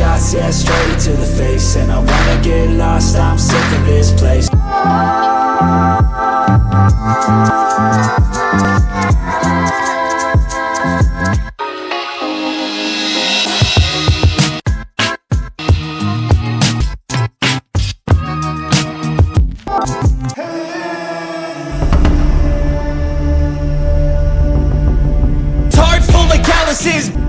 shots, yeah, straight to the face. And I wanna get lost, I'm sick of this place of calluses